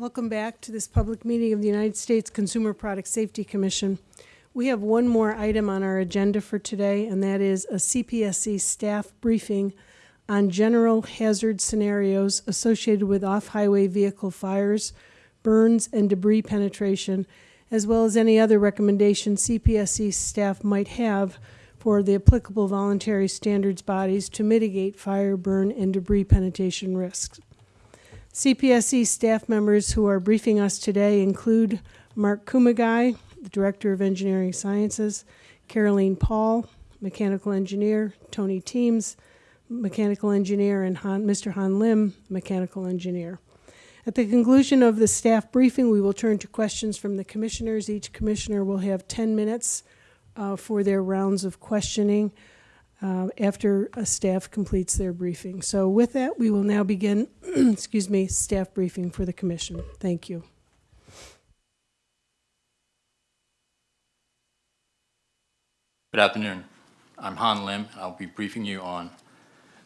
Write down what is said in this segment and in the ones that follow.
Welcome back to this public meeting of the United States Consumer Product Safety Commission. We have one more item on our agenda for today, and that is a CPSC staff briefing on general hazard scenarios associated with off-highway vehicle fires, burns, and debris penetration, as well as any other recommendations CPSC staff might have for the applicable voluntary standards bodies to mitigate fire, burn, and debris penetration risks. CPSC staff members who are briefing us today include Mark Kumagai, the Director of Engineering Sciences, Caroline Paul, Mechanical Engineer, Tony Teams, Mechanical Engineer, and Han, Mr. Han Lim, Mechanical Engineer. At the conclusion of the staff briefing, we will turn to questions from the commissioners. Each commissioner will have 10 minutes uh, for their rounds of questioning uh, after a staff completes their briefing. So with that, we will now begin, excuse me, staff briefing for the commission. Thank you. Good afternoon. I'm Han Lim. and I'll be briefing you on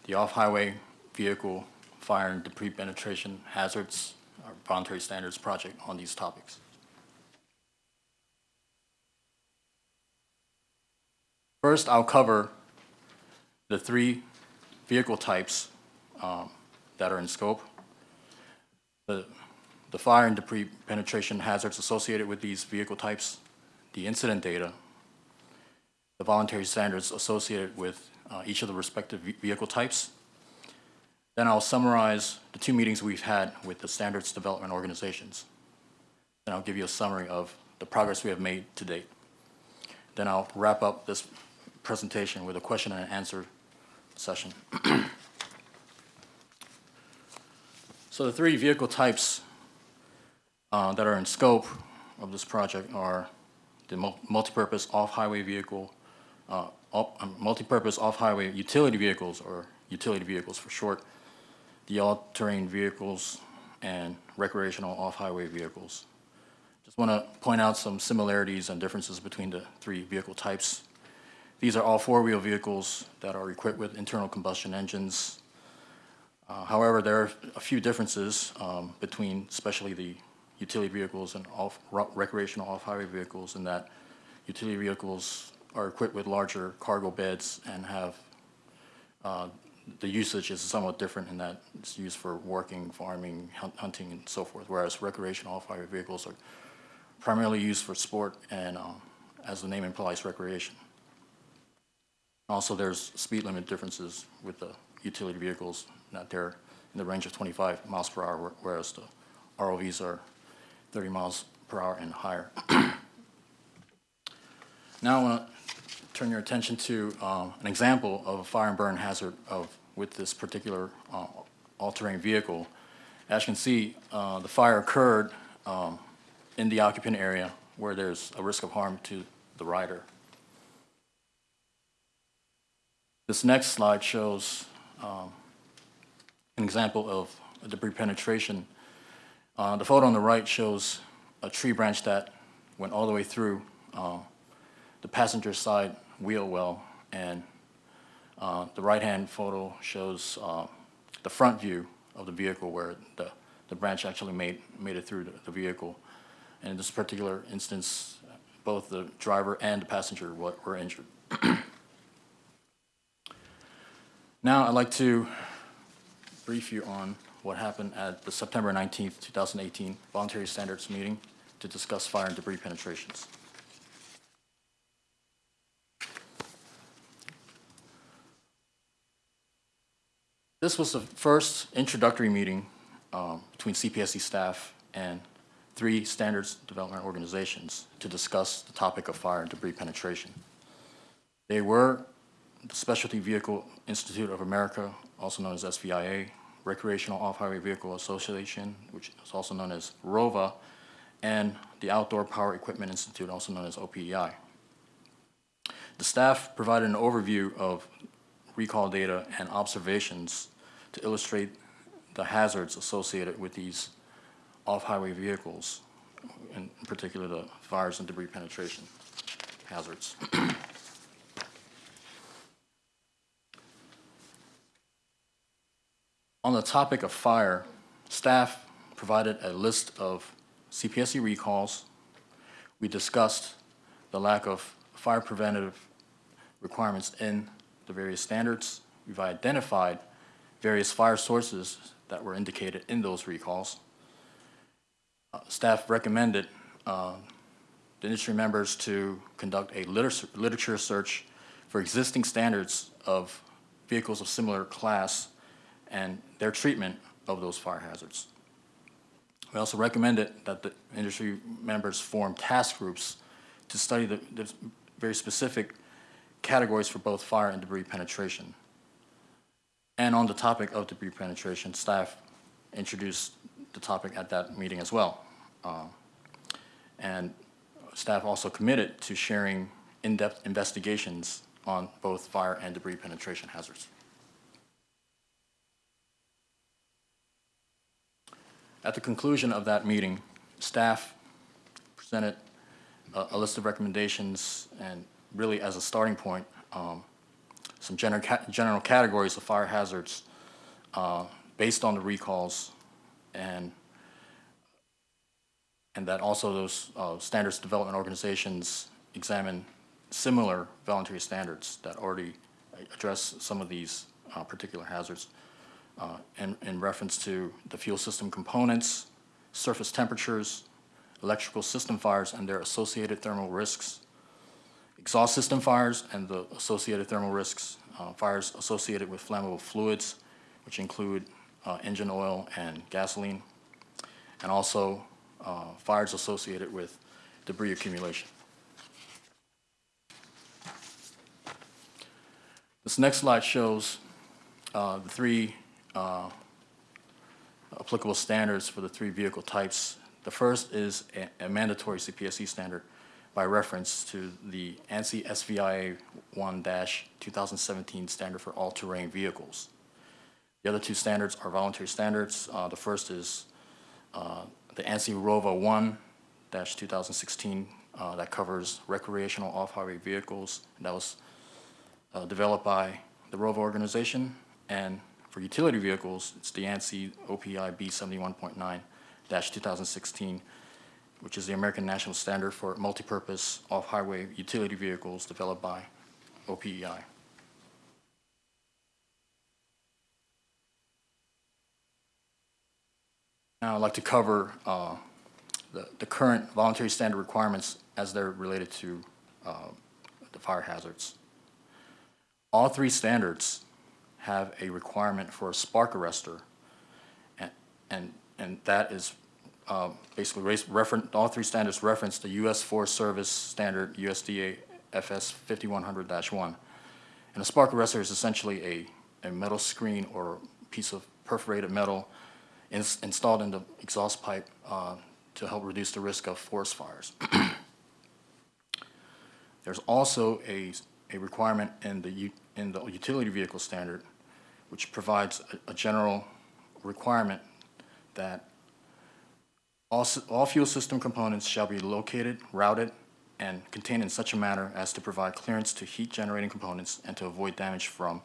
the off-highway vehicle fire and debris penetration hazards, our voluntary standards project on these topics. First, I'll cover the three vehicle types um, that are in scope, the, the fire and debris penetration hazards associated with these vehicle types, the incident data, the voluntary standards associated with uh, each of the respective vehicle types. Then I'll summarize the two meetings we've had with the standards development organizations. Then I'll give you a summary of the progress we have made to date. Then I'll wrap up this presentation with a question and answer session. So the three vehicle types uh, that are in scope of this project are the mul- multipurpose off-highway vehicle, uh, op- um, multipurpose off-highway utility vehicles, or utility vehicles for short, the all-terrain vehicles, and recreational off-highway vehicles. Just want to point out some similarities and differences between the three vehicle types. These are all four-wheel vehicles that are equipped with internal combustion engines. Uh, However, there are a few differences um, between especially the utility vehicles and off, recreational off-highway vehicles in that utility vehicles are equipped with larger cargo beds and have, uh, the usage is somewhat different in that it's used for working, farming, hun- hunting, and so forth, whereas recreational off-highway vehicles are primarily used for sport and, um, as the name implies, recreation. Also, there's speed limit differences with the utility vehicles, that they're in the range of 25 miles per hour, whereas the ROVs are 30 miles per hour and higher. Now I want to turn your attention to um, an example of a fire and burn hazard of, with this particular uh, all-terrain vehicle. As you can see, uh, the fire occurred um, in the occupant area where there's a risk of harm to the rider. This next slide shows um, an example of debris penetration. Uh, The photo on the right shows a tree branch that went all the way through uh, the passenger side wheel well, and uh, the right-hand photo shows uh, the front view of the vehicle where the, the branch actually made, made it through the, the vehicle. And in this particular instance, both the driver and the passenger were, were injured. Now, I'd like to brief you on what happened at the September 19th, 2018 Voluntary Standards Meeting to discuss fire and debris penetrations. This was the first introductory meeting um, between CPSC staff and three standards development organizations to discuss the topic of fire and debris penetration. They were Specialty Vehicle Institute of America, also known as SVIA, Recreational Off-Highway Vehicle Association, which is also known as ROVA, and the Outdoor Power Equipment Institute, also known as OPEI. The staff provided an overview of recall data and observations to illustrate the hazards associated with these off-highway vehicles, in particular the fires and debris penetration hazards. On the topic of fire, staff provided a list of CPSC recalls. We discussed the lack of fire preventative requirements in the various standards. We've identified various fire sources that were indicated in those recalls. Uh, Staff recommended uh, the industry members to conduct a liter- literature search for existing standards of vehicles of similar class and their treatment of those fire hazards. We also recommended that the industry members form task groups to study the, the very specific categories for both fire and debris penetration. And on the topic of debris penetration, staff introduced the topic at that meeting as well. Um, And staff also committed to sharing in-depth investigations on both fire and debris penetration hazards. At the conclusion of that meeting, staff presented a, a list of recommendations and really as a starting point, um, some general, general categories of fire hazards uh, based on the recalls and and that also those uh, standards development organizations examine similar voluntary standards that already address some of these uh, particular hazards uh, in, in reference to the fuel system components, surface temperatures, electrical system fires and their associated thermal risks, exhaust system fires and the associated thermal risks, uh, fires associated with flammable fluids, which include uh, engine oil and gasoline, and also uh, fires associated with debris accumulation. This next slide shows uh, the three uh, applicable standards for the three vehicle types. The first is a- a mandatory CPSC standard by reference to the ANSI SVIA 1-2017 standard for all-terrain vehicles. The other two standards are voluntary standards. Uh, The first is uh, the ANSI ROVA 1-2016 uh, that covers recreational off-highway vehicles. That was uh, developed by the ROVA organization. And for utility vehicles, it's the ANSI OPI B71.9-2016, which is the American National Standard for Multipurpose Off-Highway Utility Vehicles developed by OPEI. Now, I'd like to cover uh, the the current voluntary standard requirements as they're related to uh, the fire hazards. All three standards have a requirement for a spark arrestor, and, and, and that is uh, basically race- referen all three standards reference the U.S. Forest Service Standard USDA FS 5100-1. And a spark arrestor is essentially a, a metal screen or piece of perforated metal ins- installed in the exhaust pipe uh, to help reduce the risk of forest fires. There's also a, a requirement in the, in the utility vehicle standard, which provides a, a general requirement that all, all fuel system components shall be located, routed, and contained in such a manner as to provide clearance to heat-generating components and to avoid damage from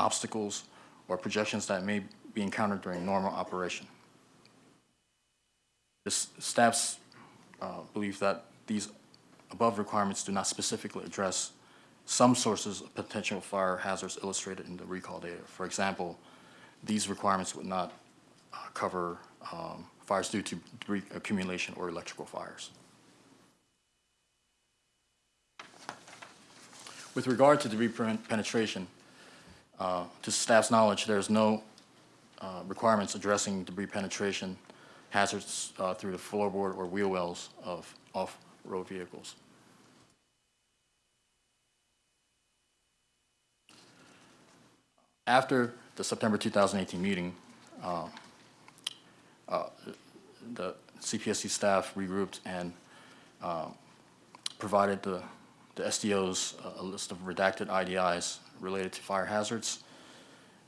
obstacles or projections that may be encountered during normal operation. This staff's uh, that these above requirements do not specifically address some sources of potential fire hazards illustrated in the recall data. For example, these requirements would not uh, cover um, fires due to debris accumulation or electrical fires. With regard to debris penetration, uh, to staff's knowledge, there's no uh, requirements addressing debris penetration hazards uh, through the floorboard or wheel wells of off-road vehicles. After the September 2018 meeting, uh, uh, the CPSC staff regrouped and uh, provided the the SDOs a- list of redacted IDIs related to fire hazards.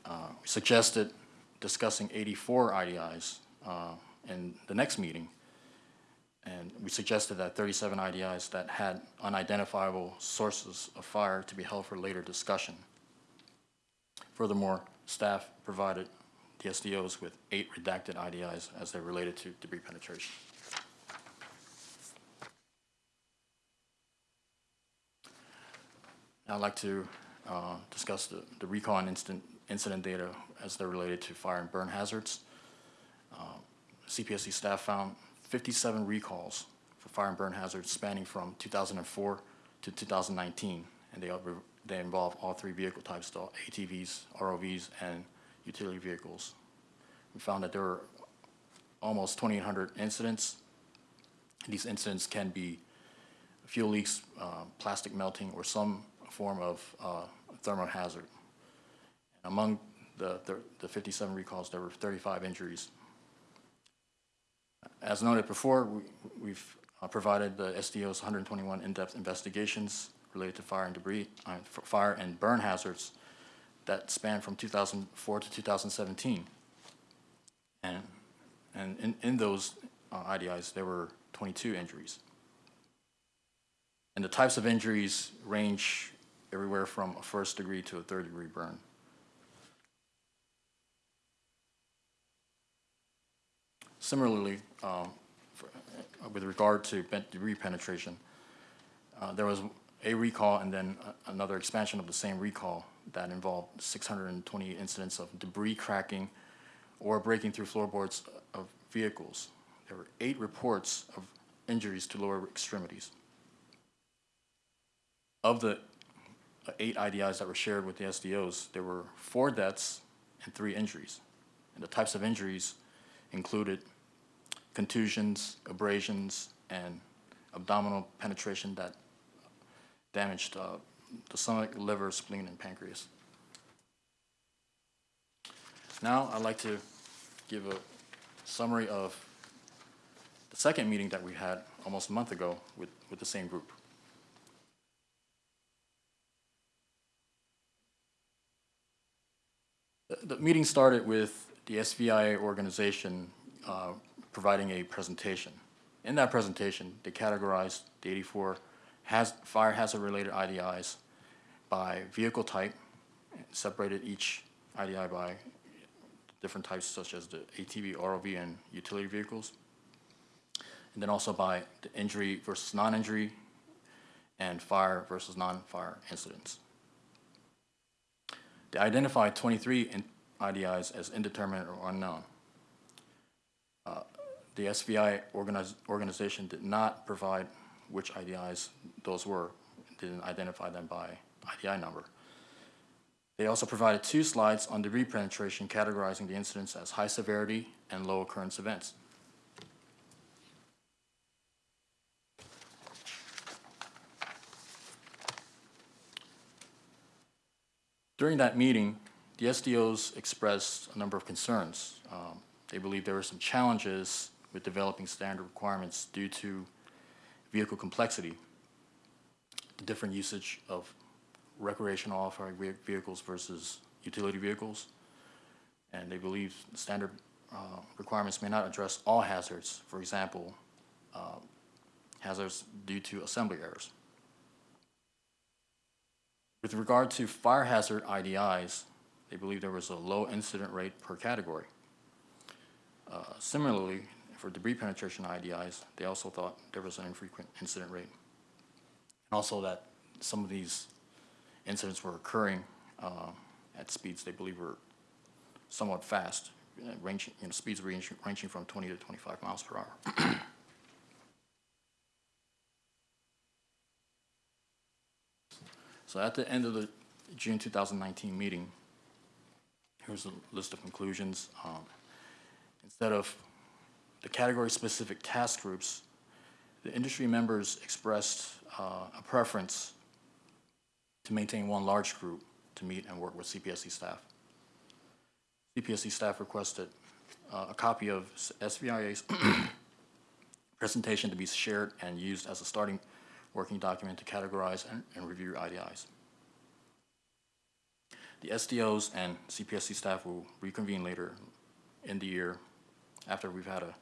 Uh, We Suggested discussing 84 IDIs uh, in the next meeting. And we suggested that 37 IDIs that had unidentifiable sources of fire to be held for later discussion. Furthermore, staff provided the SDOs with eight redacted IDIs as they're related to debris penetration. I'd like to uh, discuss the the recall and incident data as they're related to fire and burn hazards. Uh, CPSC staff found 57 recalls for fire and burn hazards spanning from 2004 to 2019, and they, they involve all three vehicle types, ATVs, ROVs, and utility vehicles. We found that there were almost 2,800 incidents. These incidents can be fuel leaks, uh, plastic melting, or some form of uh, thermal hazard. Among the the the 57 recalls, there were 35 injuries. As noted before, we- we've uh, provided the SDO's 121 in-depth investigations related to fire and debris, uh, fire and burn hazards that span from 2004 to 2017. And, and in, in those uh, IDIs, there were 22 injuries. And the types of injuries range everywhere from a first degree to a third degree burn. Similarly, um, for- uh, with regard to debris penetration, uh, there was a recall and then another expansion of the same recall that involved 620 incidents of debris cracking or breaking through floorboards of vehicles. There were eight reports of injuries to lower extremities. Of the eight IDIs that were shared with the SDOs, there were four deaths and three injuries. And the types of injuries included contusions, abrasions, and abdominal penetration that damaged uh, the stomach, liver, spleen, and pancreas. Now, I'd like to give a summary of the second meeting that we had almost a month ago with, with the same group. The- meeting started with the SVIA organization uh, providing a presentation. In that presentation, they categorized the 84 has, fire hazard-related IDIs by vehicle type, separated each IDI by different types such as the ATV, ROV, and utility vehicles. And then also by the injury versus non-injury, and fire versus non-fire incidents. They identified 23 in- IDIs as indeterminate or unknown. Uh, The SVI organiz- organization did not provide which IDIs those were, didn't identify them by IDI number. They also provided two slides on debris penetration categorizing the incidents as high severity and low occurrence events. During that meeting, the SDOs expressed a number of concerns. Um, They believe there were some challenges with developing standard requirements due to vehicle complexity, the different usage of recreational off-road vehicles versus utility vehicles. And they believe standard uh, requirements may not address all hazards, for example, uh, hazards due to assembly errors. With regard to fire hazard IDIs, they believe there was a low incident rate per category. Uh, Similarly, for debris penetration IDIs, they also thought there was an infrequent incident rate. And also that some of these incidents were occurring uh, at speeds they believe were somewhat fast, ranging, you know, speeds ranging, ranging from 20 to 25 miles per hour. So at the end of the June 2019 meeting, here's a list of conclusions. Um, Instead of the category-specific task groups, the industry members expressed uh, a preference to maintain one large group to meet and work with CPSC staff. CPSC staff requested uh, a copy of SVIA's presentation to be shared and used as a starting working document to categorize and, and review IDIs. The SDOs and CPSC staff will reconvene later in the year after we've had a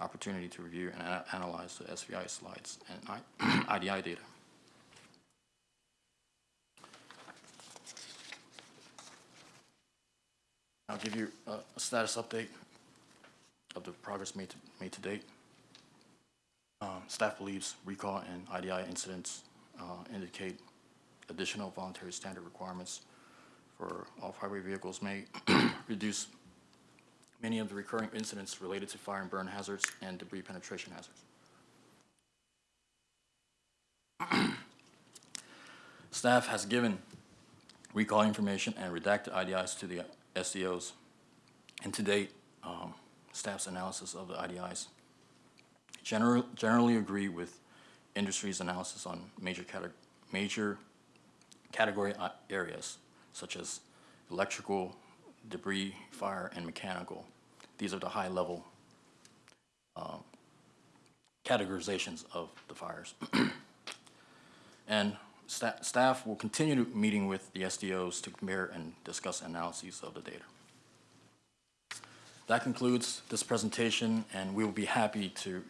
opportunity to review and analyze the SVI slides and IDI data. I'll give you a a status update of the progress made to, made to date. Um, Staff believes recall and IDI incidents uh, indicate additional voluntary standard requirements for off-highway vehicles may reduce many of the recurring incidents related to fire and burn hazards and debris penetration hazards. Staff has given recall information and redacted IDIs to the SDOs. And to date, um, staff's analysis of the IDIs general- generally agree with industry's analysis on major cate- major category uh, areas such as electrical, debris, fire, and mechanical. These are the high-level um, categorizations of the fires. And sta- staff will continue meeting with the SDOs to compare and discuss analyses of the data. That concludes this presentation, and we will be happy to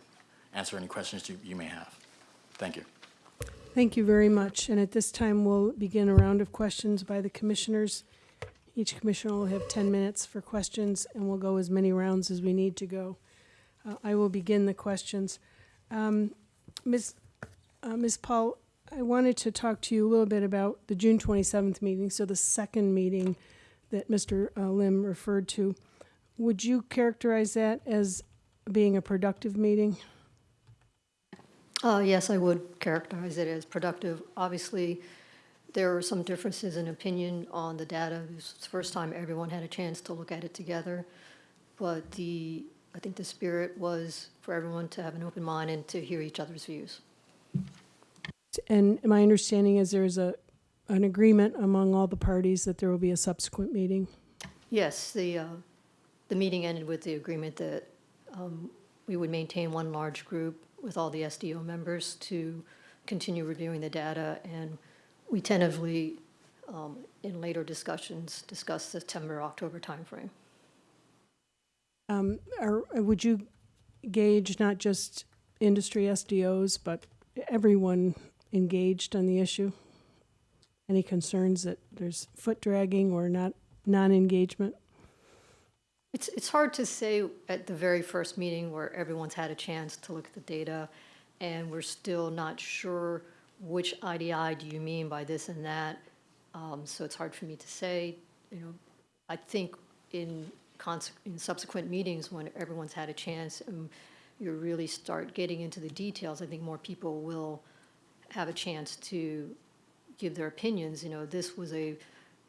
answer any questions you, you may have. Thank you. Thank you very much. And at this time, we'll begin a round of questions by the commissioners. Each commissioner will have 10 minutes for questions, and we'll go as many rounds as we need to go. Uh, I will begin the questions. Um, Ms. uh, Ms. Paul, I wanted to talk to you a little bit about the June 27th meeting, so the second meeting that Mr. uh, Lim referred to. Would you characterize that as being a productive meeting? Uh, Yes, I would characterize it as productive. Obviously, there are some differences in opinion on the data. This was the first time everyone had a chance to look at it together. But the, I think the spirit was for everyone to have an open mind and to hear each other's views. And my understanding is there is a, an agreement among all the parties that there will be a subsequent meeting. Yes, the, uh, the meeting ended with the agreement that um, we would maintain one large group with all the SDO members to continue reviewing the data, and we tentatively, um, in later discussions, discussed September, October timeframe. Um, Are, would you gauge not just industry SDOs, but everyone engaged on the issue? Any concerns that there's foot dragging or not, non-engagement? It's, it's hard to say at the very first meeting where everyone's had a chance to look at the data, and we're still not sure which IDI do you mean by this and that. Um, so it's hard for me to say, you know, I think in in subsequent meetings, when everyone's had a chance and you really start getting into the details, I think more people will have a chance to give their opinions. You know, this was a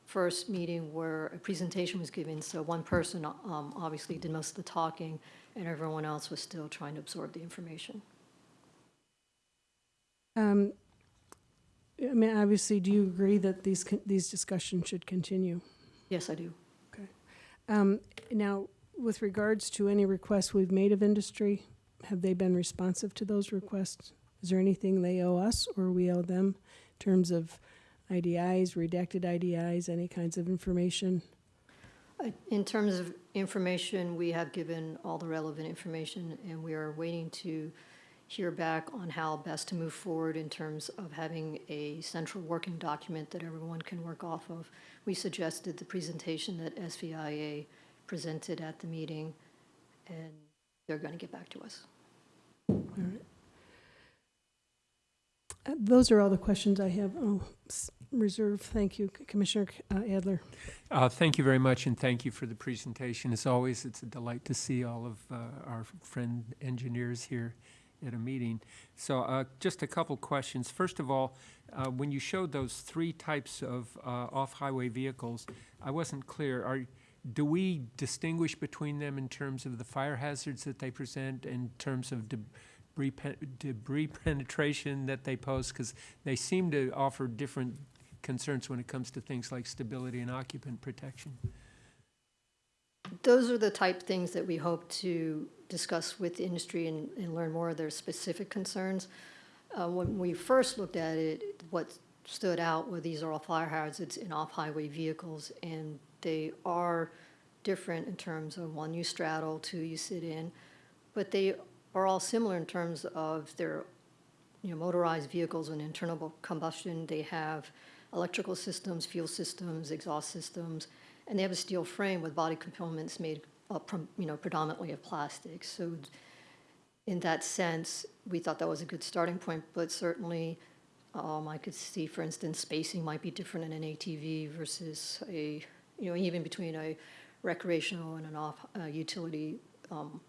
first meeting where a presentation was given, so one person um, obviously did most of the talking, and everyone else was still trying to absorb the information. Um, I mean, obviously, do you agree that these, con- these discussions should continue? Yes, I do. Um, Now, with regards to any requests we've made of industry, have they been responsive to those requests? Is there anything they owe us or we owe them in terms of IDIs, redacted IDIs, any kinds of information? I- In terms of information, we have given all the relevant information, and we are waiting to hear back on how best to move forward in terms of having a central working document that everyone can work off of. We suggested the presentation that SVIA presented at the meeting, and they're going to get back to us. Uh, Those are all the questions I have. Oh, reserve, thank you, Commissioner uh, Adler. Uh, Thank you very much, and thank you for the presentation. As always, it's a delight to see all of uh, our friend engineers here at a meeting. So uh, just a couple questions. First of all, uh, when you showed those three types of uh, off-highway vehicles, I wasn't clear. Are, do we distinguish between them in terms of the fire hazards that they present, in terms of debris debris penetration that they pose? Because they seem to offer different concerns when it comes to things like stability and occupant protection. Those are the type things that we hope to discuss with the industry and, and learn more of their specific concerns. Uh, when we first looked at it, what stood out were these are all fire hazards in off-highway vehicles, and they are different in terms of one you straddle, two you sit in, but they are all similar in terms of their, you know, motorized vehicles and internal combustion. They have electrical systems, fuel systems, exhaust systems, and they have a steel frame with body components made, uh, you know, predominantly of plastic. So in that sense, we thought that was a good starting point, but certainly, um, I could see, for instance, spacing might be different in an ATV versus a, you know, even between a recreational and an off, uh, utility, um,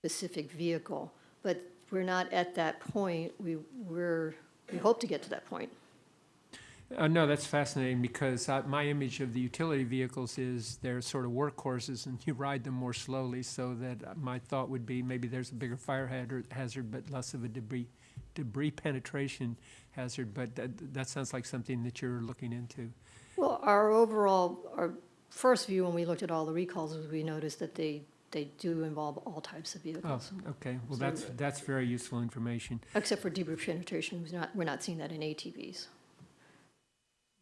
specific vehicle. But we're not at that point. We, we're, we hope to get to that point. Uh, no, that's fascinating because uh, my image of the utility vehicles is they're sort of workhorses and you ride them more slowly. So that uh, my thought would be maybe there's a bigger fire hazard, hazard but less of a debris debris penetration hazard. But that, that sounds like something that you're looking into. Well, our overall, our first view when we looked at all the recalls was we noticed that they, they do involve all types of Oh, vehicles. okay. Well, that's that's very useful information. Except for debris penetration, we're not, we're not seeing that in ATVs.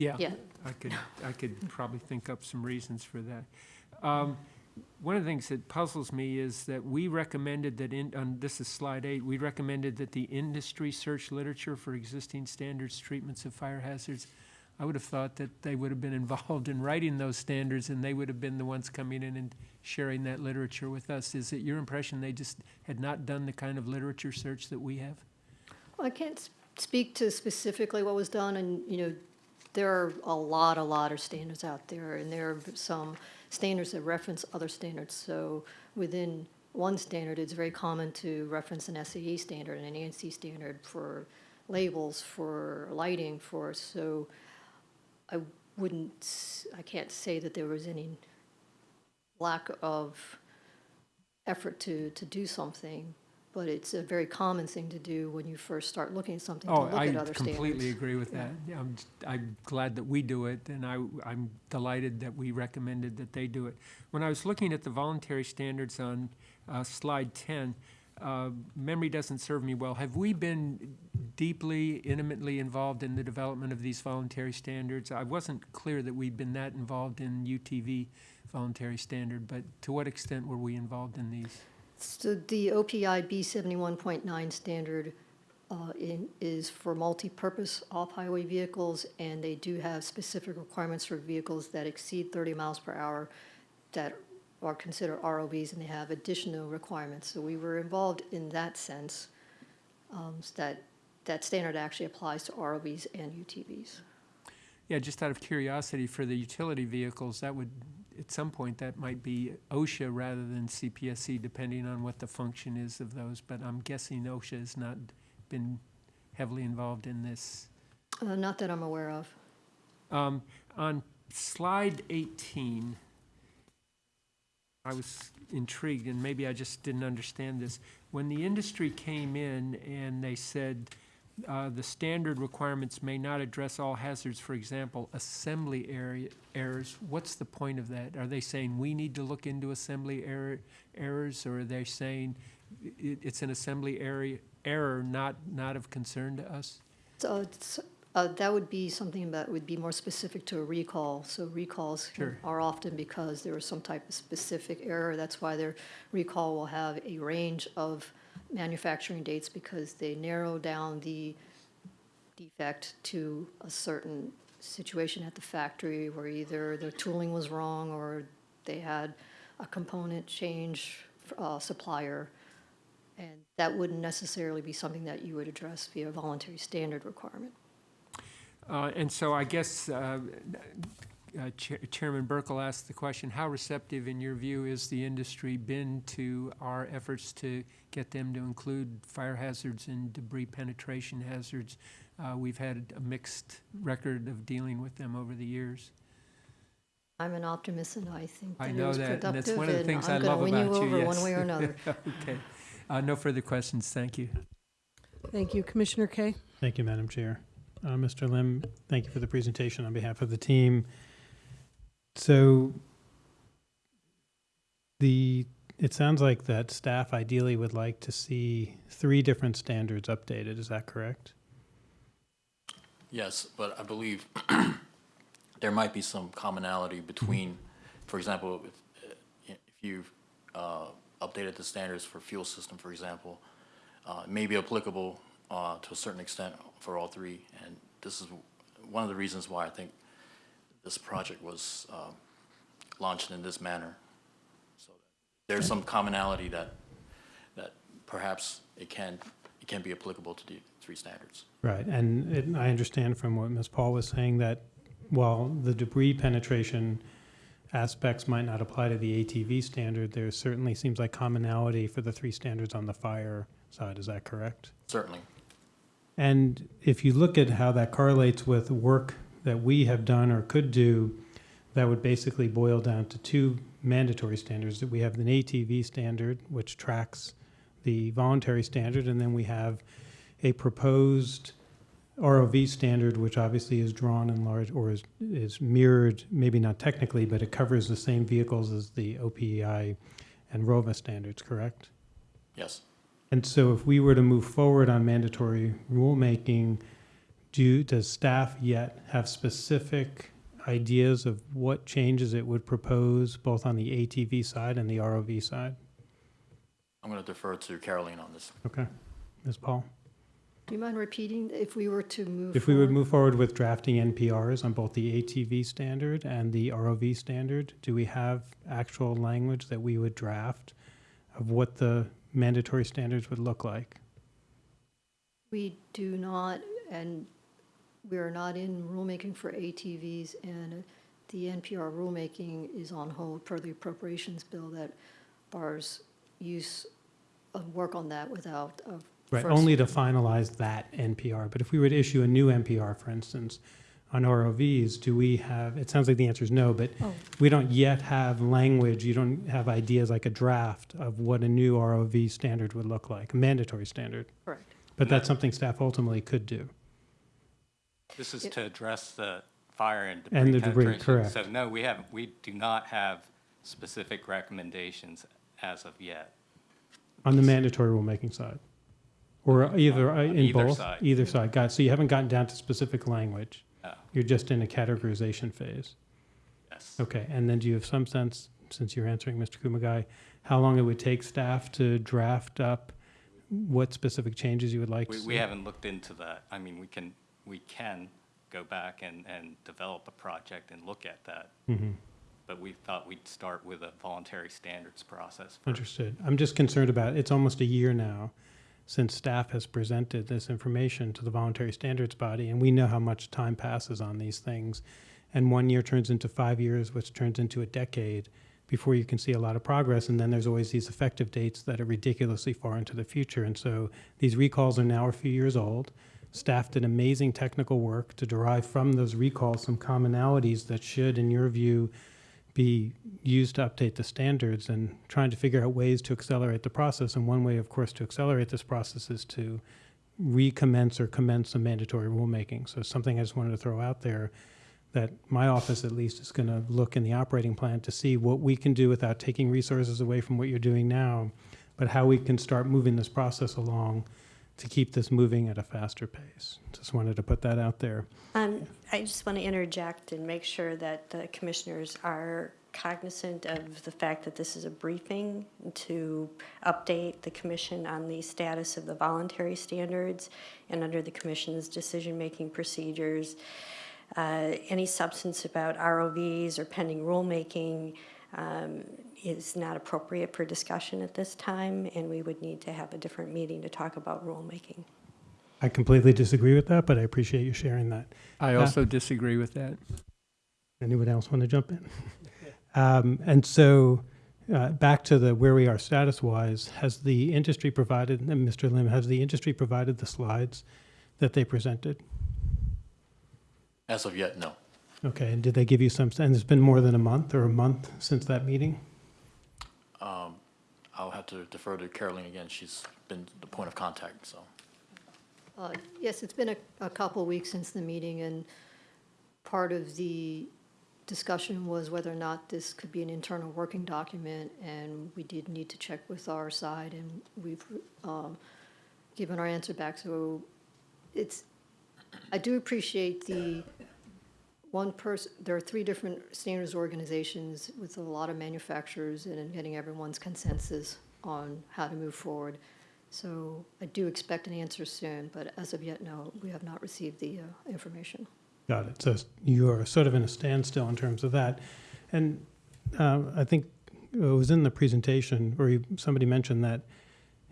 Yeah. Yeah. I could, I could probably think up some reasons for that. Um, One of the things that puzzles me is that we recommended that in, on, this is slide eight, we recommended that the industry search literature for existing standards treatments of fire hazards. I would have thought that they would have been involved in writing those standards and they would have been the ones coming in and sharing that literature with us. Is it your impression they just had not done the kind of literature search that we have? Well, I can't speak to specifically what was done, and, you know, there are a lot, a lot of standards out there, and there are some standards that reference other standards. So within one standard, it's very common to reference an SAE standard and an ANSI standard for labels, for lighting, for, so I wouldn't, I can't say that there was any lack of effort to, to do something, but it's a very common thing to do when you first start looking at something, to Oh, look I at other standards. completely agree with that. Yeah, I'm, I'm glad that we do it, and I, I'm delighted that we recommended that they do it. When I was looking at the voluntary standards on uh, slide 10, uh, memory doesn't serve me well. Have we been deeply, intimately involved in the development of these voluntary standards? I wasn't clear that we'd been that involved in UTV voluntary standard, but to what extent were we involved in these? So the OPI B seventy-one point nine standard uh, in, is for multi-purpose off-highway vehicles, and they do have specific requirements for vehicles that exceed thirty miles per hour that are considered ROVs, and they have additional requirements. So we were involved in that sense, um, s- that, that standard actually applies to ROVs and UTVs. Yeah, just out of curiosity, for the utility vehicles, that would, at some point, that might be OSHA rather than CPSC, depending on what the function is of those, but I'm guessing OSHA has not been heavily involved in this. Uh, Not that I'm aware of. Um, On slide 18, I was intrigued, and maybe I just didn't understand this. When the industry came in and they said, uh, the standard requirements may not address all hazards, for example, assembly area errors, what's the point of that? Are they saying we need to look into assembly error, errors, or are they saying it, it's an assembly area, error not, not of concern to us? So it's, uh, that would be something that would be more specific to a recall. So recalls Sure. are often because there was some type of specific error. That's why their recall will have a range of manufacturing dates because they narrow down the defect to a certain situation at the factory where either the tooling was wrong or they had a component change, uh, supplier. And that wouldn't necessarily be something that you would address via voluntary standard requirement. Uh, And so I guess uh, uh, Chair- Chairman Buerkle asked the question, how receptive, in your view, is the industry been to our efforts to get them to include fire hazards and debris penetration hazards? Uh, We've had a mixed record of dealing with them over the years. I'm an optimist and I think I that it know was that, and that's productive one of the things I I'm gonna love win you about you, over one yes. way or another. Okay. Uh, No further questions, thank you. Thank you. Commissioner Kaye? Thank you, Madam Chair. Uh, Mr. Lim, thank you for the presentation on behalf of the team. So the, it sounds like that staff ideally would like to see three different standards updated. Is that correct? Yes, but I believe there might be some commonality between, for example, if, uh, if you've uh, updated the standards for fuel system, for example, uh, it may be applicable uh, to a certain extent for all three. And this is one of the reasons why I think this project was um, launched in this manner. So There's some commonality that, that perhaps it can, it can be applicable to the three standards. Right, and it- I understand from what Ms. Paul was saying that while the debris penetration aspects might not apply to the ATV standard, there certainly seems like commonality for the three standards on the fire side, is that correct? Certainly. And if you look at how that correlates with work that we have done or could do, that would basically boil down to two mandatory standards. That we have an ATV standard, which tracks the voluntary standard, and then we have a proposed ROV standard, which obviously is drawn in large or is, is mirrored, maybe not technically, but it covers the same vehicles as the OPEI and ROVA standards, correct? Yes. And so if we were to move forward on mandatory rulemaking, do, does staff yet have specific ideas of what changes it would propose, both on the ATV side and the ROV side? I'm going to defer to Caroline on this. Okay, Ms. Paul? Do you mind repeating if we were to move? If we would forward? move forward with drafting NPRs on both the ATV standard and the ROV standard, do we have actual language that we would draft of what the mandatory standards would look like? We do not, and we are not in rulemaking for ATVs, and the NPR rulemaking is on hold per the appropriations bill that bars use of work on that without a Right, first- only to finalize that NPR. But if we were to issue a new NPR, for instance, on ROVs, do we have, it sounds like the answer is no, but Oh. we don't yet have language, you don't have ideas like a draft of what a new ROV standard would look like, a mandatory standard. Correct. But that's something staff ultimately could do. This is Yep. to address the fire and And debris the debris, correct. So no, we haven't, we do not have specific recommendations as of yet. On the mandatory rulemaking side? Or either, uh, On in either both? side. Either side, got. So you haven't gotten down to specific language? No. You're just in a categorization phase? Yes. Okay, and then do you have some sense, since you're answering Mr. Kumagai, how long it would take staff to draft up what specific changes you would like to We, see? we haven't looked into that. I mean, we can, we can go back and, and develop a project and look at that. Mhm. But we thought we'd start with a voluntary standards process. first. Understood. I'm just concerned about, it's almost a year now since staff has presented this information to the voluntary standards body, and we know how much time passes on these things. And one year turns into five years, which turns into a decade before you can see a lot of progress. And then there's always these effective dates that are ridiculously far into the future. And so these recalls are now a few years old. Staff did amazing technical work to derive from those recalls some commonalities that should, in your view, be used to update the standards and trying to figure out ways to accelerate the process. And one way, of course, to accelerate this process is to recommence or commence some mandatory rulemaking. So something I just wanted to throw out there that my office at least is going to look in the operating plan to see what we can do without taking resources away from what you're doing now, but how we can start moving this process along to keep this moving at a faster pace. Just wanted to put that out there. Um, I just want to interject and make sure that the commissioners are cognizant of the fact that this is a briefing to update the commission on the status of the voluntary standards and under the commission's decision-making procedures. Uh, Any substance about ROVs or pending rulemaking um, is not appropriate for discussion at this time, and we would need to have a different meeting to talk about rulemaking. I completely disagree with that, but I appreciate you sharing that. I Yeah. also disagree with that. Anyone else want to jump in? Um, and so, uh, back to the where we are status-wise, has the industry provided, and Mr. Lim, has the industry provided the slides that they presented? As of yet, no. Okay, and did they give you some, and it's been more than a month or a month since that meeting? Um, I'll have to defer to Caroline again. She's been the point of contact, so. Uh, Yes, it's been a, a couple weeks since the meeting, and part of the discussion was whether or not this could be an internal working document, and we did need to check with our side, and we've um, given our answer back. So it's, I do appreciate the one person, there are three different standards organizations with a lot of manufacturers, and in getting everyone's consensus on how to move forward. So I do expect an answer soon, but as of yet, no, we have not received the uh, information. Got it. So you're sort of in a standstill in terms of that. And uh, I think it was in the presentation where you, somebody mentioned that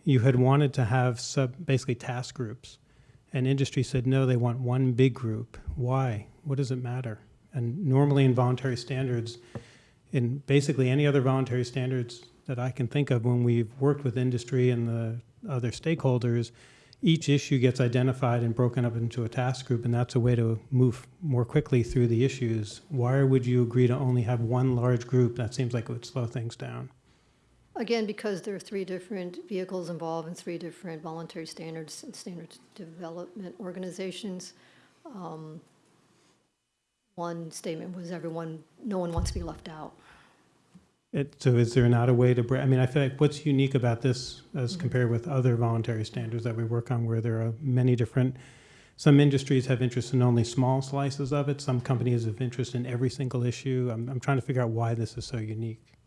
you had wanted to have sub, basically task groups. And industry said, no, they want one big group. Why? What does it matter? And normally in voluntary standards, in basically any other voluntary standards that I can think of when we've worked with industry and the other stakeholders, each issue gets identified and broken up into a task group, and that's a way to move more quickly through the issues. Why would you agree to only have one large group? That seems like it would slow things down. Again, because there are three different vehicles involved and three different voluntary standards and standards development organizations. um, One statement was everyone, no one wants to be left out. It, so is there not a way to, br- I mean, I feel like what's unique about this as Mm-hmm. compared with other voluntary standards that we work on where there are many different, some industries have interest in only small slices of it, some companies have interest in every single issue. I'm, I'm trying to figure out why this is so unique.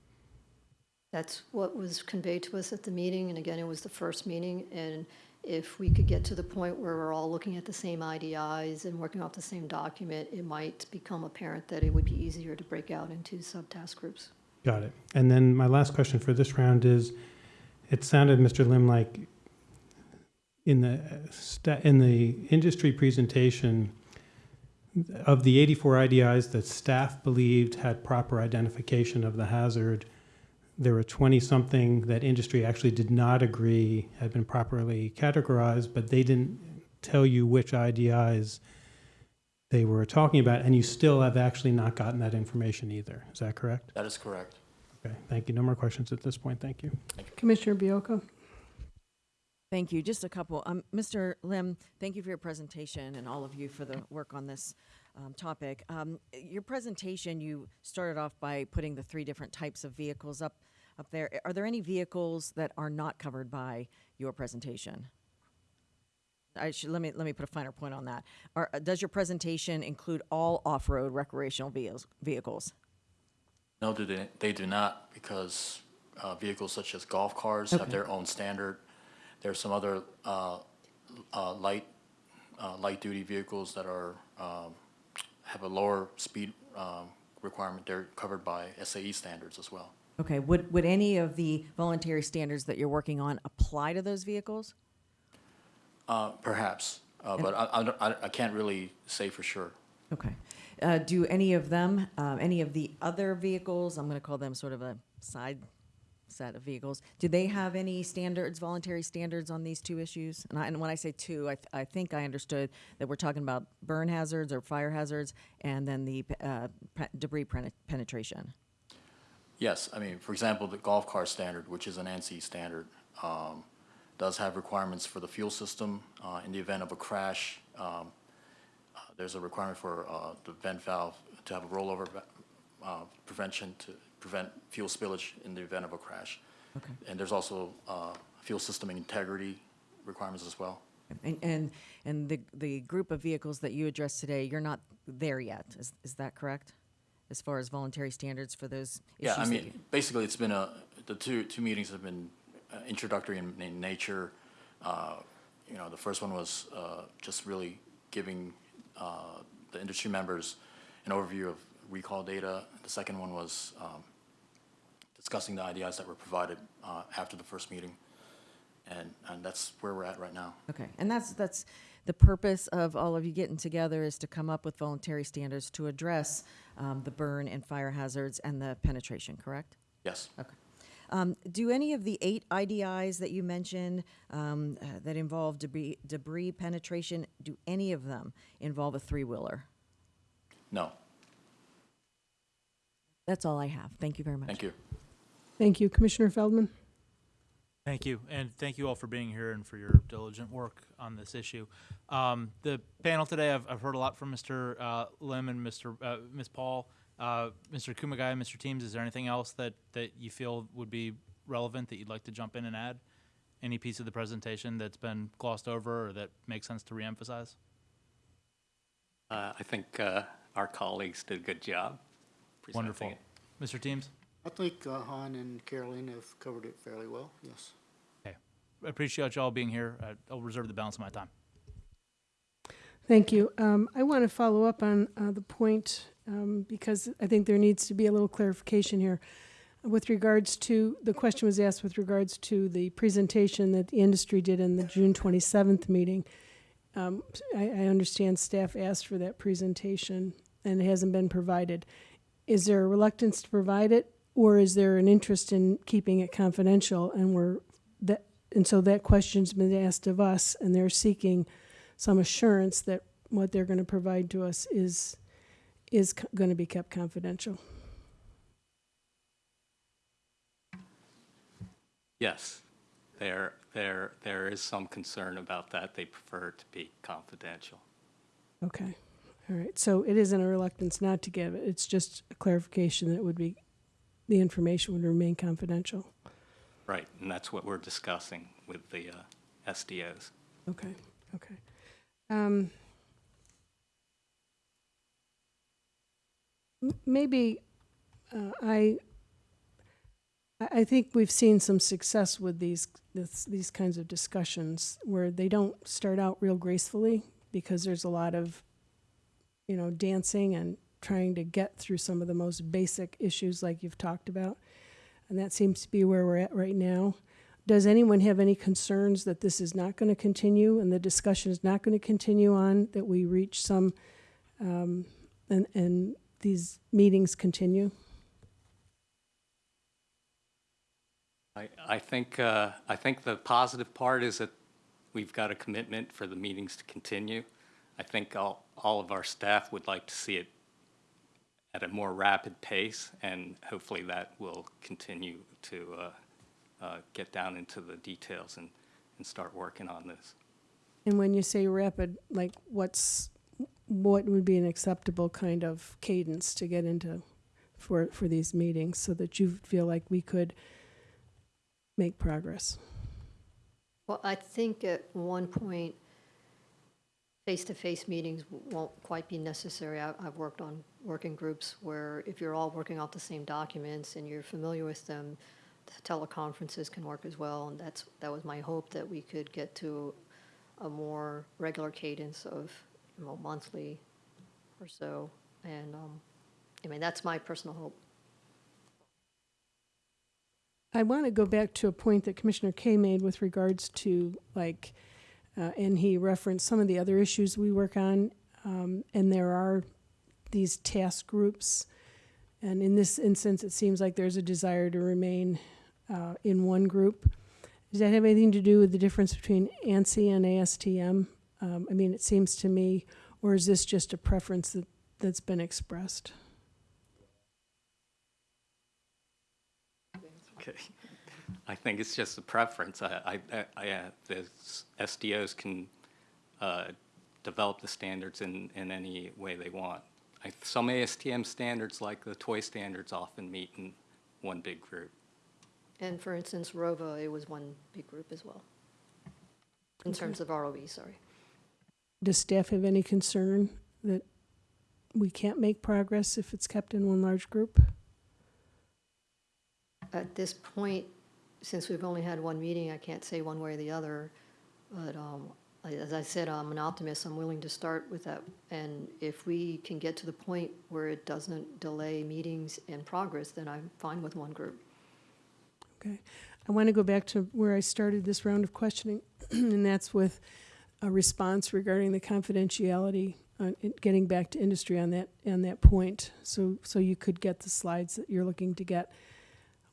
That's what was conveyed to us at the meeting, and again, it was the first meeting, and if we could get to the point where we're all looking at the same IDIs and working off the same document, it might become apparent that it would be easier to break out into subtask groups. Got it. And then my last question for this round is, it sounded, Mr. Lim, like in the, in the industry presentation, of the 84 IDIs that staff believed had proper identification of the hazard, there were 20-something that industry actually did not agree had been properly categorized, but they didn't tell you which IDIs they were talking about, and you still have actually not gotten that information either. Is that correct? That is correct. Okay, thank you. No more questions at this point. Thank you. Commissioner Baiocco? Thank you. Just a couple. Um, Mr. Lim, thank you for your presentation and all of you for the work on this um, topic. Um, your presentation, you started off by putting the three different types of vehicles up up there. Are there any vehicles that are not covered by your presentation? I should let me let me put a finer point on that. Are, does your presentation include all off-road recreational vehicles? Vehicles? No, do they, they do not, because uh, vehicles such as golf cars have their own standard. There are some other uh, uh, light, uh, light-duty vehicles that are, um, have a lower speed um, requirement. They're covered by SAE standards as well. Okay. Would would any of the voluntary standards that you're working on apply to those vehicles? Uh, Perhaps, uh, but I- I, don't- I I can't really say for sure. Okay. Uh, do any of them, um, any of the other vehicles, I'm going to call them sort of a side set of vehicles, do they have any standards, voluntary standards on these two issues? And, I, and when I say two, I, th- I think I understood that we're talking about burn hazards or fire hazards and then the uh, pe- debris pen- penetration. Yes, I mean, for example, the golf car standard, which is an ANSI standard, um, does have requirements for the fuel system. Uh, in the event of a crash, um, uh, there's a requirement for uh, the vent valve to have a rollover uh, prevention to prevent fuel spillage in the event of a crash. Okay. And there's also uh, fuel system integrity requirements as well. And, and, and the, the group of vehicles that you addressed today, you're not there yet. Is, is that correct? As far as voluntary standards for those issues? Yeah, I mean, basically, it's been a, the two, two meetings have been uh, introductory in, in nature. Uh, You know, the first one was uh, just really giving uh, the industry members an overview of recall data. The second one was um, discussing the IDIs that were provided uh, after the first meeting. And, and that's where we're at right now. Okay, and that's, that's, the purpose of all of you getting together is to come up with voluntary standards to address um, the burn and fire hazards and the penetration, correct? Yes. Okay. Um, Do any of the eight IDIs that you mentioned um, uh, that involve debris, debris penetration, do any of them involve a three-wheeler? No, That's all I have. Thank you very much. thank you. Thank you. Commissioner Feldman? Thank you, and thank you all for being here and for your diligent work on this issue. Um, the panel today, I've, I've heard a lot from Mr. Uh, Lim and Mr. Uh, Ms. Paul, uh, Mr. Kumagai, Mr. Teams. Is there anything else that, that you feel would be relevant that you'd like to jump in and add? Any piece of the presentation that's been glossed over or that makes sense to reemphasize? Uh, I think uh, our colleagues did a good job Wonderful. it. Mr. Teams? I think uh, Han and Caroline have covered it fairly well, yes. Okay. I appreciate y'all being here. Uh, I'll reserve the balance of my time. Thank you. Um, I want to follow up on uh, the point um, because I think there needs to be a little clarification here. With regards to, the question was asked with regards to the presentation that the industry did in the June 27th meeting. Um, I, I understand staff asked for that presentation and it hasn't been provided. Is there a reluctance to provide it or is there an interest in keeping it confidential? And we're, that, and so that question's been asked of us and they're seeking some assurance that what they're going to provide to us is, is going to be kept confidential. Yes, there, there, there is some concern about that. They prefer to be confidential. Okay, all right. So it isn't a reluctance not to give it. It's just a clarification that it would be, the information would remain confidential. Right, and that's what we're discussing with the uh, SDOs. Okay, okay. Um, Maybe uh, I, I think we've seen some success with these, this- these kinds of discussions where they don't start out real gracefully because there's a lot of, you know, dancing and trying to get through some of the most basic issues like you've talked about. And that seems to be where we're at right now. Does anyone have any concerns that this is not going to continue and the discussion is not going to continue on, that we reach some, um, and, and these meetings continue? I, I think, uh, I think the positive part is that we've got a commitment for the meetings to continue. I think all, all of our staff would like to see it at a more rapid pace, and hopefully that will continue to uh, uh, get down into the details and, and start working on this. And when you say rapid, like what's, what would be an acceptable kind of cadence to get into for, for these meetings so that you feel like we could make progress? Well, I think at one point, face-to-face meetings won't quite be necessary. I- I've worked on working groups where if you're all working off the same documents and you're familiar with them, the teleconferences can work as well, and that's, that was my hope, that we could get to a more regular cadence of, you know, monthly or so. And, um, I mean, that's my personal hope. I want to go back to a point that Commissioner Kay made with regards to like, uh, and he referenced some of the other issues we work on. Um, and there are these task groups. And in this instance, it seems like there's a desire to remain uh, in one group. Does that have anything to do with the difference between ANSI and ASTM? Um, I mean, it seems to me, or is this just a preference that, that's been expressed? Okay. I think it's just a preference. I, I, I, the SDOs can, uh, develop the standards in, in any way they want. I, some ASTM standards, like the toy standards, often meet in one big group. And for instance, ROHVA, it was one big group as well, in terms of ROE, sorry. Does staff have any concern that we can't make progress if it's kept in one large group? At this point, since we've only had one meeting, I can't say one way or the other. But um, I- as I said, I'm an optimist. I'm willing to start with that. And if we can get to the point where it doesn't delay meetings and progress, then I'm fine with one group. Okay. I want to go back to where I started this round of questioning, and that's with a response regarding the confidentiality, uh, getting back to industry on that, on that point. So, so you could get the slides that you're looking to get.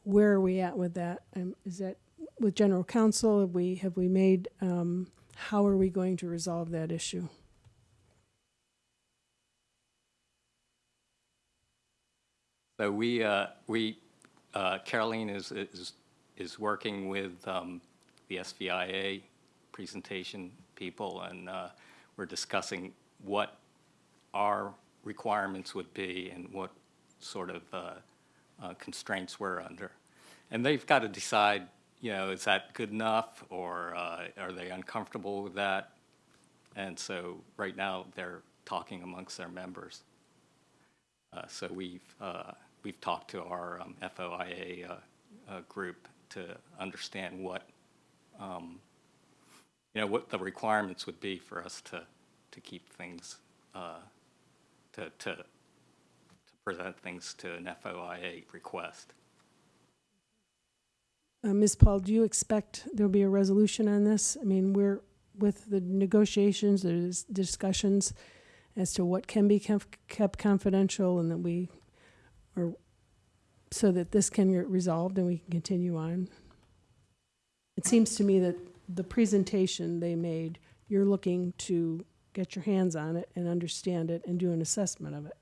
Where are we at with that? Um, Is that with general counsel? Have we, have we made, um, how are we going to resolve that issue? So we, uh, we, uh, Caroline is, is, is working with, um, the SVIA presentation people, and, uh, we're discussing what our requirements would be and what sort of, uh, uh, constraints we're under. And they've got to decide, you know, is that good enough, or, uh, are they uncomfortable with that? And so, right now, they're talking amongst their members. Uh, So we've, uh, we've talked to our um, FOIA uh, uh, group to understand what, um, you know, what the requirements would be for us to to keep things, uh, to, to, to present things to an FOIA request. Uh, Ms. Paul, do you expect there'll be a resolution on this? I mean, we're, with the negotiations, there's discussions as to what can be kept confidential and that we, or, so that this can get resolved and we can continue on. It seems to me that the presentation they made, you're looking to get your hands on it and understand it and do an assessment of it.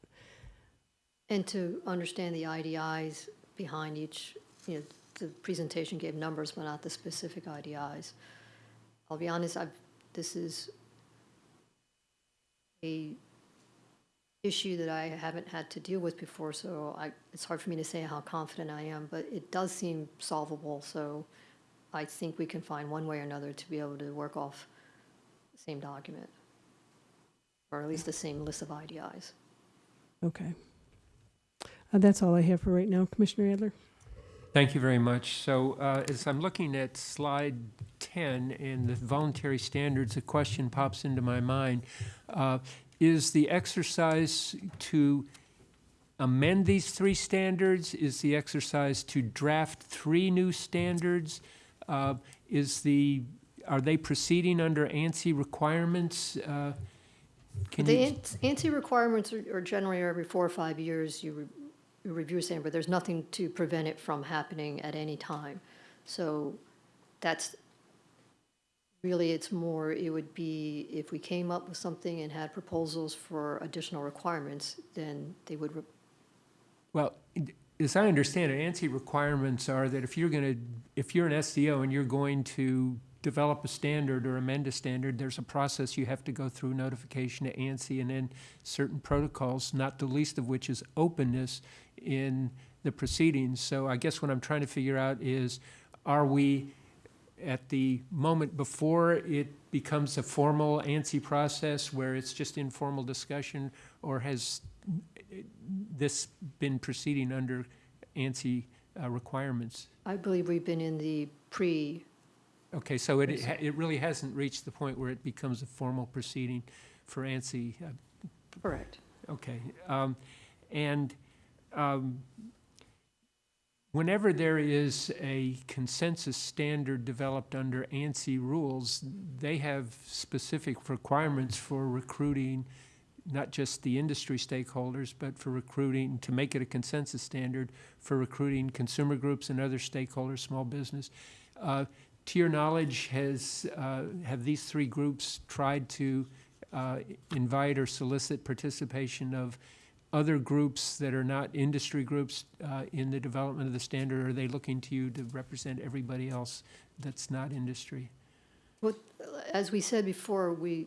And to understand the IDIs behind each, you know, the presentation gave numbers, but not the specific IDIs. I'll be honest, I've, this is a issue that I haven't had to deal with before, so I, it's hard for me to say how confident I am, but it does seem solvable, so I think we can find one way or another to be able to work off the same document, or at least the same list of IDIs. Okay. Uh, that's all I have for right now. Commissioner Adler? Thank you very much. So uh, as I'm looking at slide 10 and the voluntary standards, a question pops into my mind. Uh, Is the exercise to amend these three standards? Is the exercise to draft three new standards? Uh, Is the, are they proceeding under ANSI requirements? Uh, The you, ANSI requirements are are generally every four or five years, you re- you review standard, but there's nothing to prevent it from happening at any time. So that's, really, it's more, it would be, if we came up with something and had proposals for additional requirements, then they would, Well, as I understand it, ANSI requirements are that if you're going to, if you're an SDO and you're going to develop a standard or amend a standard, there's a process you have to go through, notification to ANSI, and then certain protocols, not the least of which is openness in the proceedings. So I guess what I'm trying to figure out is, are we at the moment before it becomes a formal ANSI process where it's just informal discussion, or has this been proceeding under ANSI uh, requirements? I believe we've been in the pre, Okay, so it, it really hasn't reached the point where it becomes a formal proceeding for ANSI? uh, correct. Okay, um, and, um, whenever there is a consensus standard developed under ANSI rules, they have specific requirements for recruiting not just the industry stakeholders, but for recruiting, to make it a consensus standard, for recruiting consumer groups and other stakeholders, small business. Uh, to your knowledge, has, uh, have these three groups tried to uh, invite or solicit participation of other groups that are not industry groups uh, in the development of the standard? Are they looking to you to represent everybody else that's not industry? Well, as we said before, we,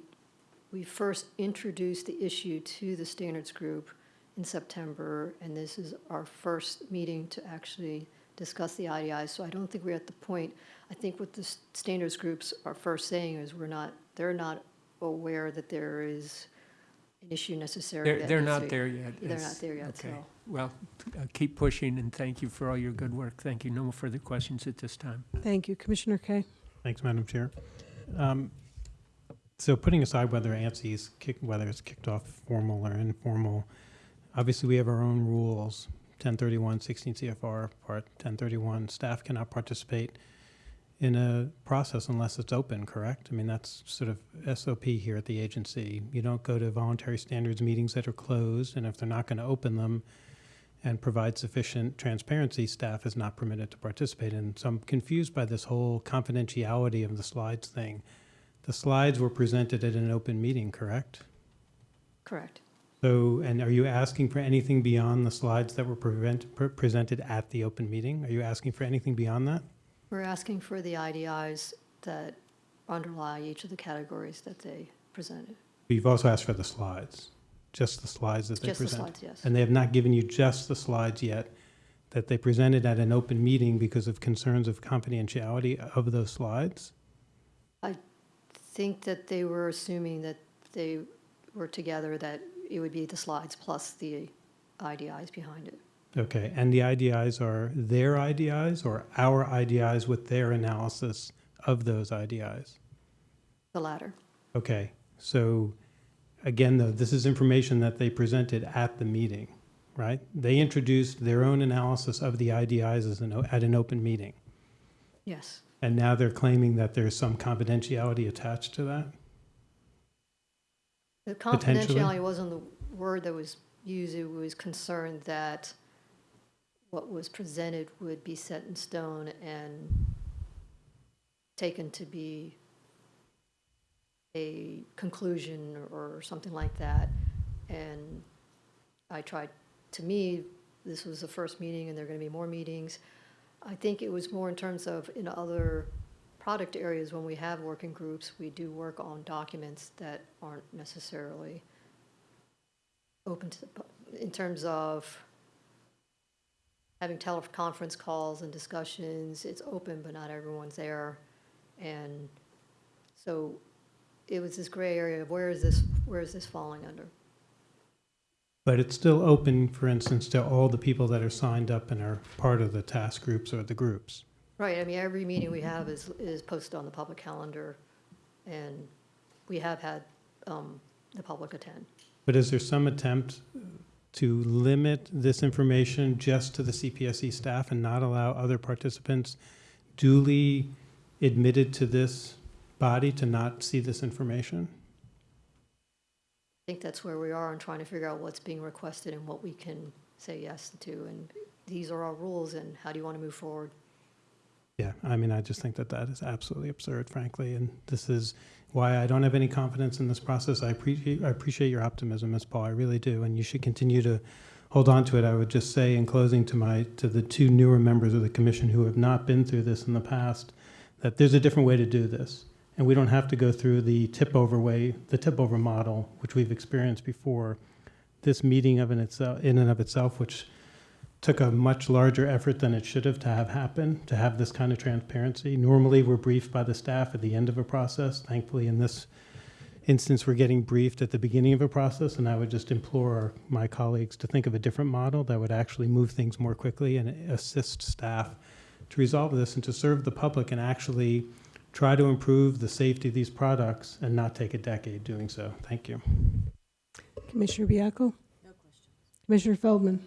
we first introduced the issue to the standards group in September, and this is our first meeting to actually discuss the IDIs. So I don't think we're at the point, I think what the standards groups are first saying is we're not, they're not aware that there is an issue necessary. They're, that they're needs to not be- there yet. They're It's- not there yet, Okay, so. well, uh, keep pushing, and thank you for all your good work. Thank you. No more further questions at this time. Thank you. Commissioner Kay? Thanks, Madam Chair. Um, So putting aside whether ANSI's kick, whether it's kicked off formal or informal, obviously we have our own rules. 1031, 16 CFR, Part 1031, staff cannot participate in a process unless it's open, correct? I mean, that's sort of SOP here at the agency. You don't go to voluntary standards meetings that are closed, and if they're not going to open them and provide sufficient transparency, staff is not permitted to participate in. So I'm confused by this whole confidentiality of the slides thing. The slides were presented at an open meeting, correct? Correct. So, and are you asking for anything beyond the slides that were prevent, pre- presented at the open meeting? Are you asking for anything beyond that? We're asking for the IDIs that underlie each of the categories that they presented. You've also asked for the slides, just the slides that they Just the presented. slides, yes. And they have not given you just the slides yet that they presented at an open meeting because of concerns of confidentiality of those slides? I think that they were assuming that they were together, that it would be the slides plus the IDIs behind it. Okay, and the IDIs are their IDIs or our IDIs with their analysis of those IDIs? The latter. Okay, so again, though, this is information that they presented at the meeting, right? They introduced their own analysis of the IDIs as an, at an open meeting. Yes. And now they're claiming that there's some confidentiality attached to that? The confidentiality wasn't the word that was used, it was concerned that what was presented would be set in stone and taken to be a conclusion or something like that. And I tried, to me, this was the first meeting and there are gonna be more meetings. I think it was more in terms of in other product areas, when we have working groups, we do work on documents that aren't necessarily open to the, in terms of having teleconference calls and discussions, it's open, but not everyone's there. And so it was this gray area of where is this, where is this falling under? But it's still open, for instance, to all the people that are signed up and are part of the task groups or the groups. Right, I mean, every meeting we have is, is posted on the public calendar, and we have had um, the public attend. But is there some attempt to limit this information just to the CPSC staff and not allow other participants duly admitted to this body to not see this information? I think that's where we are in trying to figure out what's being requested and what we can say yes to, and these are our rules, and how do you want to move forward? Yeah, I mean, I just think that that is absolutely absurd, frankly, and this is why I don't have any confidence in this process. I appreciate, I appreciate your optimism, Ms. Paul, I really do, and you should continue to hold on to it. I would just say in closing to my, to the two newer members of the commission who have not been through this in the past, that there's a different way to do this. And we don't have to go through the tip over way, the tip over model, which we've experienced before. This meeting of in itself, in and of itself, which took a much larger effort than it should have to have happened, to have this kind of transparency. Normally, we're briefed by the staff at the end of a process. Thankfully, in this instance, we're getting briefed at the beginning of a process, and I would just implore my colleagues to think of a different model that would actually move things more quickly and assist staff to resolve this and to serve the public and actually try to improve the safety of these products and not take a decade doing so. Thank you. Commissioner Baiocco? No questions. Commissioner Feldman?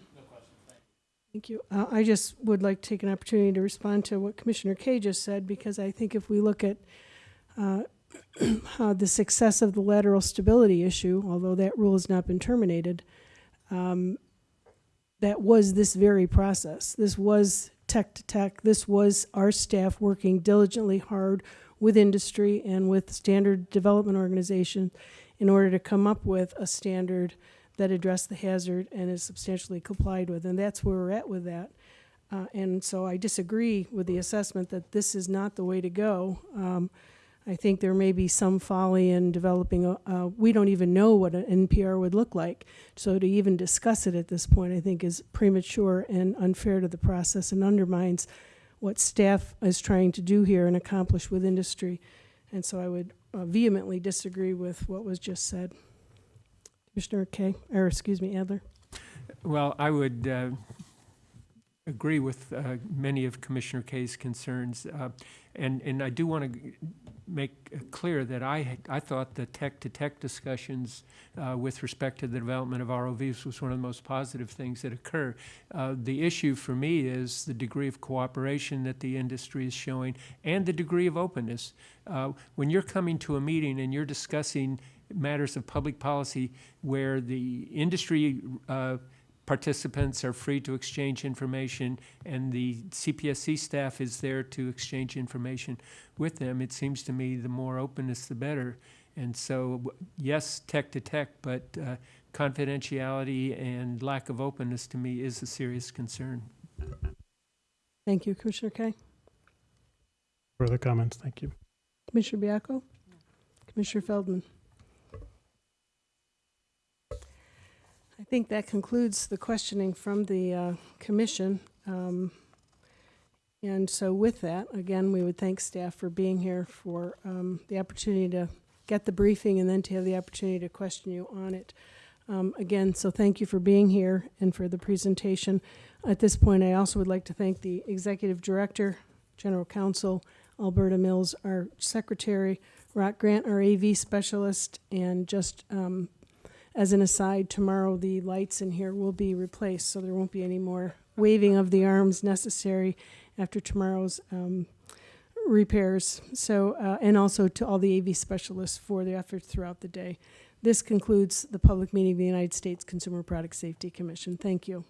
Thank you. Uh, I just would like to take an opportunity to respond to what Commissioner Kay just said, because I think if we look at uh, how the success of the lateral stability issue, although that rule has not been terminated, um, that was this very process. This was tech to tech. This was our staff working diligently hard with industry and with standard development organization in order to come up with a standard that address the hazard and is substantially complied with. And that's where we're at with that. Uh, and so I disagree with the assessment that this is not the way to go. Um, I think there may be some folly in developing a, uh, we don't even know what an NPR would look like. So to even discuss it at this point, I think is premature and unfair to the process and undermines what staff is trying to do here and accomplish with industry. And so I would uh, vehemently disagree with what was just said. Commissioner Kay, or excuse me, Adler. Well, I would uh, agree with uh, many of Commissioner Kay's concerns. uh, And, and I do want to make clear that I, I thought the tech-to-tech discussions uh, with respect to the development of ROVs was one of the most positive things that occur. Uh, The issue for me is the degree of cooperation that the industry is showing and the degree of openness. Uh, When you're coming to a meeting and you're discussing matters of public policy where the industry uh, participants are free to exchange information and the CPSC staff is there to exchange information with them, it seems to me the more openness, the better. And so, yes, tech to tech, but uh, confidentiality and lack of openness to me is a serious concern. Thank you, Commissioner Kay. Further comments? Thank you. Commissioner Baiocco? Commissioner Feldman? I think that concludes the questioning from the uh, commission. Um, And so with that, again, we would thank staff for being here, for um, the opportunity to get the briefing and then to have the opportunity to question you on it. Um, Again, so thank you for being here and for the presentation. At this point, I also would like to thank the executive director, general counsel, Alberta Mills, our secretary, Rock Grant, our AV specialist, and just um, as an aside, tomorrow the lights in here will be replaced, so there won't be any more waving of the arms necessary after tomorrow's um, repairs. So, uh, and also to all the AV specialists for their efforts throughout the day. This concludes the public meeting of the United States Consumer Product Safety Commission. Thank you.